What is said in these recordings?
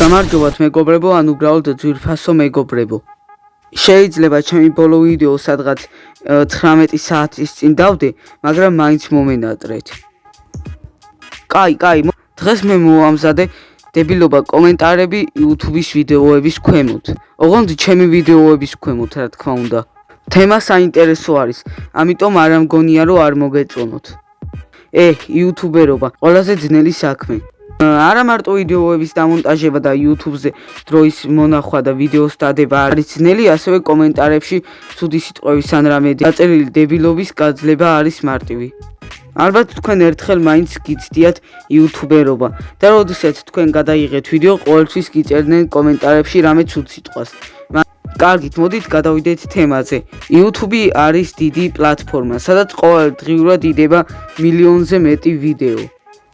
გამარჯობათ მეგობრებო, ან უბრალოდ ძვირფასო მეგობრებო. შეიძლება ჩემი ბოლო ვიდეო სადღაც 19 საათის წინ დავდე, მაგრამ მაინც მომენატრეთ. კაი, კაი, დღეს მე მოვამზადე დებილობა კომენტარები YouTube-ის ვიდეოების ქვემოთ. ოღონდ ჩემი ვიდეოების ქვემოთ, რა თქმა უნდა. თემა საინტერესო არის, ამიტომ არ ამგონია რომ არ მოგეწონოთ. ე, YouTuber-ობა, ყველაზე ძნელი საქმე. არა მარტო ვიდეოების დამონტაჟება და YouTube-ზე დროის მონახვა და ვიდეოს დადება არის ძნელი, ასევე კომენტარებში ცუდი სიტყვების ან რამე დაწერილი დებილობის გაძლება არის მარტივი. ალბათ თქვენ ერთხელ მაინც გიცდიათ YouTube-ერობა და როდესაც თქვენ გადაიღეთ ვიდეო, ყოველთვის გიწერდნენ კომენტარებში რამე ცუდ სიტყვას. კარგით, მოდით გადავიდეთ თემაზე. YouTube არის დიდი პლატფორმა, სადაც ყოველდღიურად იდება მილიონზე მეტი ვიდეო.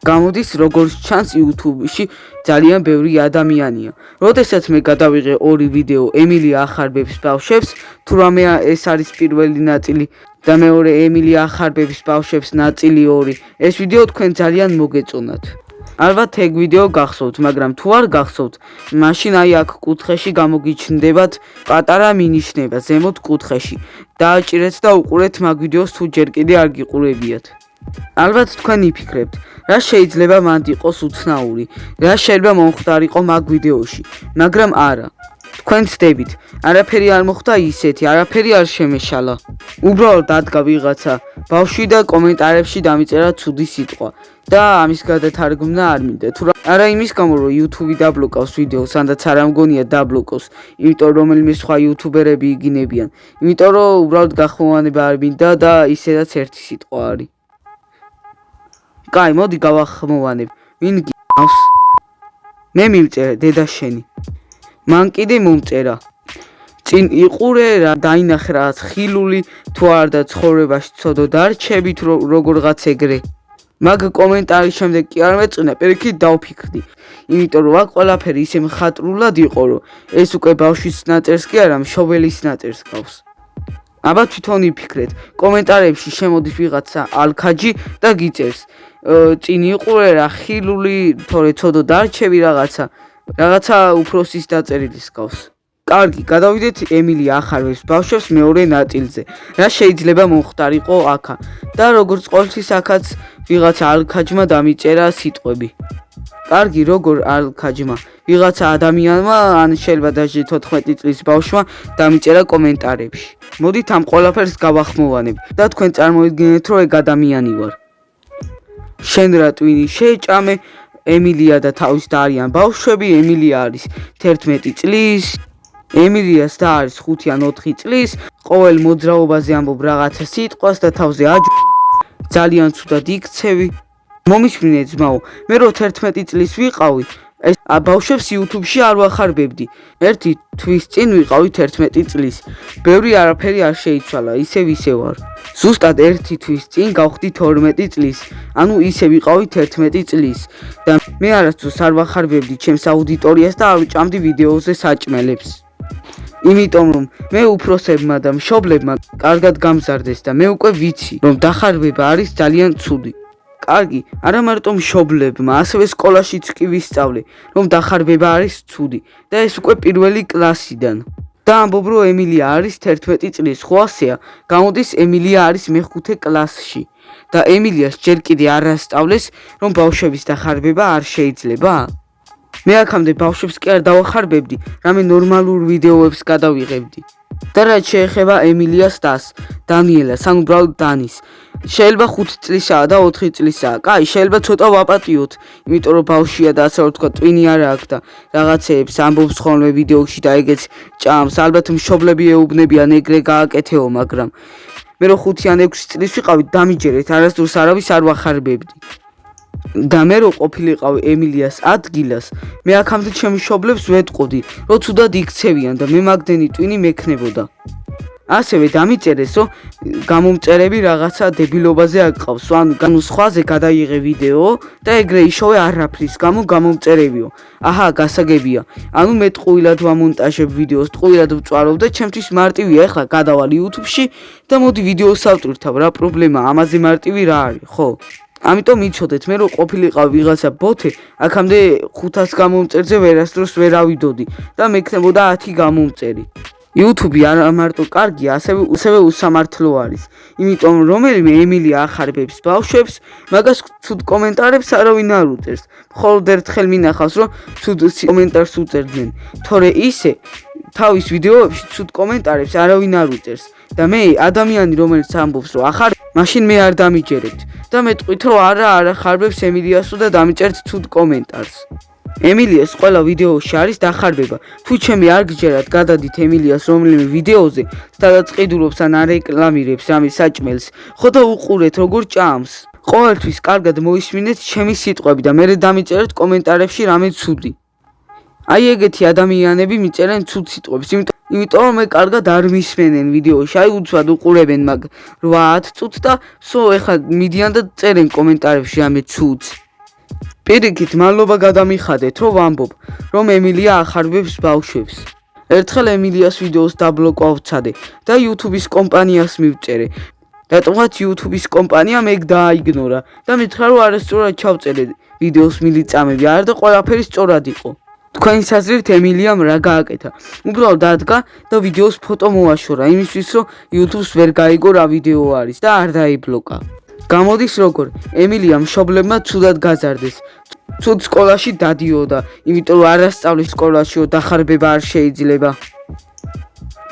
გამოდის როგორც ჩანს YouTube-ში ძალიან ბევრი ადამიანია. როდესაც მე გადავიღე ორი ვიდეო ემილი ახარბებს ბავშვებს, თუ რამე ეს არის პირველი ნაწილი და მეორე ემილი ახარბებს ბავშვებს ნაწილი 2, ეს ვიდეო თქვენ ძალიან მოგეწონათ. ალბათ ეგ ვიდეო გახსოვთ, მაგრამ თუ არ გახსოვთ, მაშინ აი აქ კუთხეში გამოგიჩნდებათ პატარა მინიშნება ზემოთ კუთხეში. დააჭირეთ და უყურეთ მაგ ვიდეოს თუ ჯერ კიდე არ გიყურებიათ. ალბათ თქვენ იფიქრებთ, რა შეიძლება მანდ იყოს უცნაური, რა შეიძლება მომხდარიყო მაგ ვიდეოში, მაგრამ არა. თქვენ ცდებით, არაფერი არ მოხდა ისეთი, არაფერი არ შემეშალა. უბრალოდ დადგა ვიღაცა ბავშვი და კომენტარებში დამიწერა ცუდი სიტყვა და ამის გადათარგმნა არ მინდა. თუ არა იმის გამო რომ YouTube დაბლოკავს ვიდეოს, ანდაც არ ამგონია დაბლოკოს, იმიტომ რომ რომელიმე სხვა YouTuber-ები იგინებიან. იმიტომ რომ უბრალოდ გახმოვანება არ მინდა და ისედაც ერთი სიტყვა არის. კაი, მოდი გავახმოვანებ. ვინ გავს? მე მივწერე დედა შენი. მან კიდე მომწერა. წინ იყურე რა დაინახე რაღაც ხილული თუ არ და ცხოვრებაში ცოდო დარჩებით როგორღაც ეგრე. მაგ კომენტარის შემდეგ კი არ მეწუნა, პირიქით დავფიქრდი. იმიტომ რომ აქ ყველაფერი ისე მხატვრულად იყო, რომ ეს უკვე ბავშვის ნაწერს კი არა, მშობელის ნაწერს გავს. აბა თვითონ იფიქრეთ, კომენტარებში შემოდის ვიღაცა ალქაჯი და გიწერს წინ იყურე რა ხილული თორე ცოდო დარჩები რაღაცა რაღაცა უფროსის დაწერილის გავს კარგი გადავიდეთ ემილი ახარვებს ბავშვებს მეორე ნაწილზე. რა შეიძლება მომხდარიყო აქა? და როგორც ყოველთვის აქაც ვიღაცა ალქაჯმა დამიწერა სიტყვები. კარგი როგორ ალქაჯმა? ვიღაცა ადამიანმა ან შეიძლება დაჟე 14 წლის ბავშვმა დამიწერა კომენტარებში. მოდით ამ ყველაფერს გავახმოვანებ და თქვენ წარმოიდგინეთ რომ ეგ ადამიანი ვარ. შენ რა ტვინი? შეჭამე ემილია და თავის და არიან ბავშვები ემილია არის 11 წლის ემილიას და არის 5 ან 4 წლის ყოველ მოძრაობაზე ამბობ რაღაცა სიტყვას და თავზე აჯ ძალიან ცუდად იქცევი მომისმინე ძმაო მე რო 11 წლის ვიყავი ეს ბავშვებს YouTube-ში არ ვახარბებდი. ერთი თვის წინ ვიყავი 11 წლის. ბევრი არაფერი არ შეიცვალა, ისე ვარ. ზუსტად ერთი თვის წინ გავხდი 12 წლის. ანუ ისე ვიყავი 11 წლის. და მე არასდროს არ ვახარბებდი ჩემს აუდიტორიას და არ ვჭამდი ვიდეოზე საჭმელებს. იმიტომ რომ მე უფროსებმა და მშობლებმა კარგად გამზარდეს და მე უკვე ვიცი, რომ დახარბება არის ძალიან ცუდი. კარგი, არა მარტო მშობლებმა, ასევე სკოლაშიც კი ვისწავლე, რომ დახარბება არის ცუდი და ეს უკვე პირველი კლასიდან. და ამბობ რომ ემილია არის 11 წლის, ხო ასეა? გამოდის ემილია არის მეხუთე კლასში და ემილიას ჯერ კიდე არ ასწავლეს, რომ ბავშვების დახარბება არ შეიძლება? მე აქამდე ბავშვებს კი არ დავახარბებდი, რამე ნორმალურ ვიდეოებს გადავიღებდი. და რაც შეეხება ემილიას დას, დანიელას, ან უბრალოდ დანის. შეიძლება 5 წლისაა და 4 წლისაა. კაი, შეიძლება ცოტა ვაპატიოთ, იმიტომ რომ ბავშვია და ასე ვთქვა, ტვინი არ აქვს და რაღაცეებს ამბობს ხოლმე ვიდეოში და ეგეც ჭამს. ალბათ მშობლები ეუბნებიან ეგრე გააკეთეო, მაგრამ მე რო 5 ან 6 წლის ვიყავი, დამიჯერეთ, არასდროს არავის არ ვახარბებდი. და მე რო ყოფილიყავ ემილიას ადგილას, მე აქამდე ჩემი შობლებს ვეტყოდი, რომ თუდად იქცევიან და მე მაგდენი ტვინი მექნებოდა. ასევე დამიწერესო გამომწერები რაღაცა დებილობაზე აკყავს, ან განუ სხვაზე გადაიღე ვიდეო და ეგრე იშოვე არაფრის გამო გამომწერებიო. აჰა, გასაგებია. ანუ მე ტყუილად ვამონტაჟებ ვიდეოს, ტყუილად ვწვავ და ჩემთვის მარტივია ახლა გადავალ YouTube-ში და მოდი ვიდეოს ავტვირთავ, რა პრობლემაა? ამაზე მარტივი რა არის, ხო? ამიტომ იცოდეთ მე რო ყოფილიყავ ვიღაცა ბოთე აქამდე 500 გამომწერზე ვერასდროს ვერ ავიდოდი და მექნებოდა 10 გამომწერი YouTube-ი არ მარტო კარგია, ასევე ასევე უსამართლო არის. იმიტომ რომელიმე ემილია ახარბებს ბავშვებს, მაგას ცუდ კომენტარებს არავინ არ უწერს. მხოლოდ ერთხელ მინახავს, რომ ცუდ კომენტარს უწერდნენ. თორე ისე თავის ვიდეოებში ცუდ კომენტარებს არავინ არ უწერს. და მე ადამიანი რომელიც ამბობს, რომ ახარ მაშინ მე არ დამიჯერებთ და მეტყვით რომ არა არ ახარბებს ემილიასო და დამიჭერთ ცუდ კომენტარს. ემილიას ყველა ვიდეოში არის დახარბება. თუ ჩემი არ გჯერათ, გადადით ემილიას რომელიმე ვიდეოზე, სადაც ყიდულობს ან არეკლამირებს ამის საჭმელს, ხო და უყურეთ როგორ ჭამს. ყოველთვის კარგად მოისმინეთ ჩემი სიტყვები და მერე დამიწერეთ კომენტარებში რამე ცუდი. აი ეგეთი ადამიანები მიწერენ ცუდ სიტყვებს, იმიტომ რომ მე კარგად არ მისმენენ ვიდეოში. აი უცბად უყურებენ მაგ 8 წუთს და სო ეხა მიდიან და წერენ კომენტარებში რამე ცუდს. პირიქით მალობა გადამიხადეთ რომ ვამბობ რომ ემილია ახარბებს ბავშვებს ერთხელ ემილიას ვიდეოს დაბლოკავცადე და YouTube-ის კომპანიას მივწერე რატომღაც YouTube-ის კომპანია მეგ დააიგნორა და მითხრა რომ არასწორად ჩავწერე ვიდეოს მილიწამები არ და ყველაფერი სწორად იყო თქვენი საზრით ემილიამ რა გააკეთა. უბრალოდ დადგა და ვიდეოს ფოტო მოაშორა იმისთვის რომ YouTube-ს ვერ გაიგო რა ვიდეო არის და არ დაიბლოკა. გამოდის როგორ? ემილია მშობლებმა ცუდად გაზარდეს. ცუდ სკოლაში დადიოდა იმიტომ რომ არასწავლის სკოლაშიო დახარბება არ შეიძლება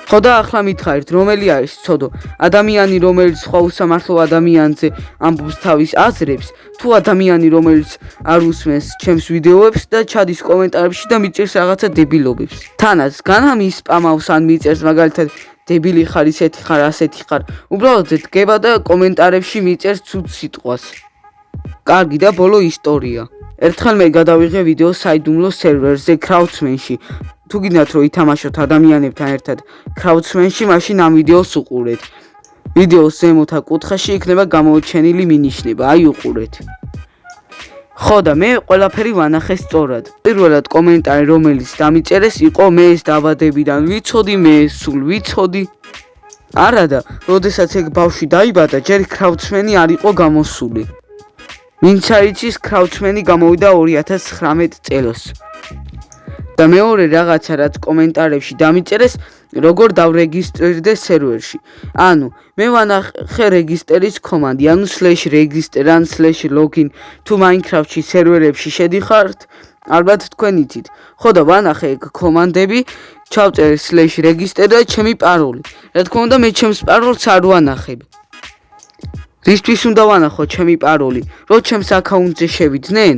ხო და ახლა მითხარით რომელი არის ცოდო? ადამიანი რომელიც სხვა უსამართლო ადამიანზე ამბობს თავის აზრებს თუ ადამიანი რომელიც არ უსმენს ჩემს ვიდეოებს და ჩადის კომენტარებში და მიწერს რაღაცა დებილობებს. თანაც განამი სპამავს ან მიწერს მაგალითად დებილი ხარ ისეთი ხარ ასეთი ხარ. უბრალოდ დგება და კომენტარებში მიწერს ცუდ სიტყვას. კარგი და ბოლო ისტორია. ერთხელ მე გადავიღე ვიდეო საიდუმლო სერვერზე crowdsman-ში თუ გინდათ რომ ითამაშოთ ადამიანებთან ერთად crowdsman-ში მაშინ ამ ვიდეოს უყურეთ ვიდეოს ზემოთა კუთხეში იქნება გამოუჩენილი მინიშნება აი უყურეთ ხო და მე ყველაფერი ვანახე სწორად. პირველად კომენტარი რომელიც დამიწერეს იყო მე ეს დაბადებიდან ვიცოდი, მე ეს სულ ვიცოდი. არა და, როდესაც ეგ ბავშვი დაიბადა, ჯერ კრაუჩმენი არ იყო გამოსული. ვინც აიცის კრაუჩმენი გამოვიდა 2019 წელს. და მეორე რაღაცა რაც კომენტარებში დამიწერეს როგორ დავრეგისტრირდე სერვერში. ანუ მე ვანახე რეგისტრის კომანდი ანუ /register ან /login თუ minecraft-ში სერვერებში შედიხართ ალბათ თქვენ იცით. ხო და ვანახე ეგ კომანდები ჩავწერე /register და ჩემი პაროლი. რა თქმა უნდა მე ჩემს პაროლს არ ვანახებ. რისთვის უნდა ვანახო ჩემი პაროლი? რო ჩემს აკაუნტზე შევიდნენ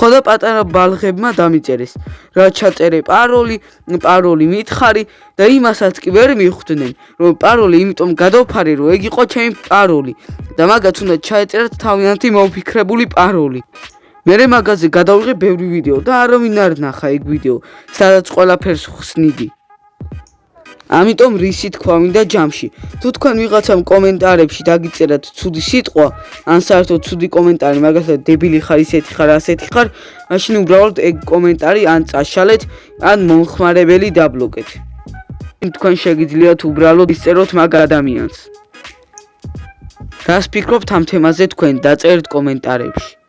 ხო და პატარა ბალღებმა დამიწერეს რა ჩაწერე პაროლი პაროლი მითხარი და იმასაც კი ვერ მიხვდნენ რომ პაროლი იმიტომ გადავფარე რომ ეგ იყო ჩემი პაროლი და მაგაც უნდა ჩაეწერათ თავიანთი მოფიქრებული პაროლი. მე მაგაზე გადავიღე ბევრი ვიდეო და არავინ არ ნახა ეგ ვიდეო სადაც ყველაფერს ხსნიდი ამიტომ რისი თქვა მინდა ჯამში. თუ თქვენ ვიღაცამ კომენტარებში დაგიწერათ ცუდი სიტყვა, ან საერთოდ ცუდი კომენტარი, მაგალითად დებილი ხარ, ისეთი ხარ, ასეთი ხარ, მაშინ უბრალოდ ეგ კომენტარი ან წაშალეთ, ან მომხმარებელი დაბლოკეთ. თქვენ შეგიძლიათ უბრალოდ ისწეროთ მაგ ადამიანს. რას ფიქრობთ ამ თემაზე თქვენ დაწერთ კომენტარებში?